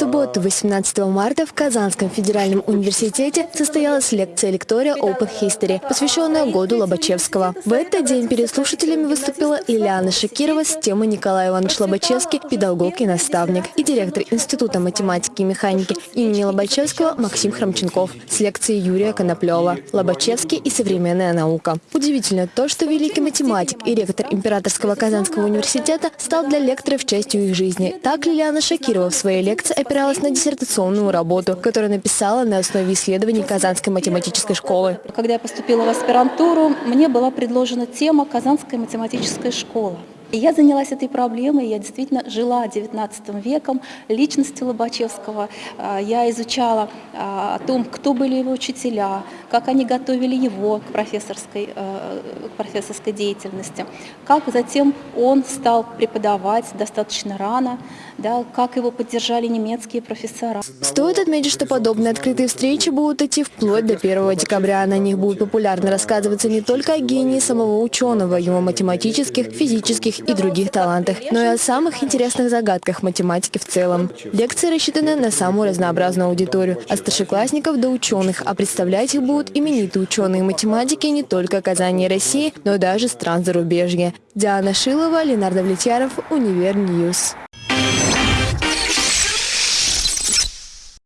субботу, 18 марта, в Казанском федеральном университете состоялась лекция лектория Open History, посвященная году Лобачевского. В этот день перед слушателями выступила Ильяна Шакирова с темой Николай Иванович Лобачевский, педагог и наставник, и директор Института математики и механики имени Лобачевского Максим Храмченков с лекцией Юрия Коноплева «Лобачевский и современная наука». Удивительно то, что великий математик и ректор Императорского Казанского университета стал для лекторов частью их жизни. Так Лилиана Шакирова в своей лекции опиралась на диссертационную работу, которую написала на основе исследований Казанской математической школы. Когда я поступила в аспирантуру, мне была предложена тема «Казанская математическая школа». И я занялась этой проблемой, я действительно жила XIX веком, личностью Лобачевского. А, я изучала а, о том, кто были его учителя, как они готовили его к профессорской, э, к профессорской деятельности, как затем он стал преподавать достаточно рано, да, как его поддержали немецкие профессора. Стоит отметить, что подобные открытые встречи будут идти вплоть до 1 декабря. На них будет популярно рассказываться не только о гении самого ученого, его математических, физических и других талантах, но и о самых интересных загадках математики в целом. Лекции рассчитаны на самую разнообразную аудиторию, от старшеклассников до ученых, а представлять их будут именитые ученые математики не только Казани и России, но даже стран зарубежья. Диана Шилова, Ленар Давлетьяров, Univer News.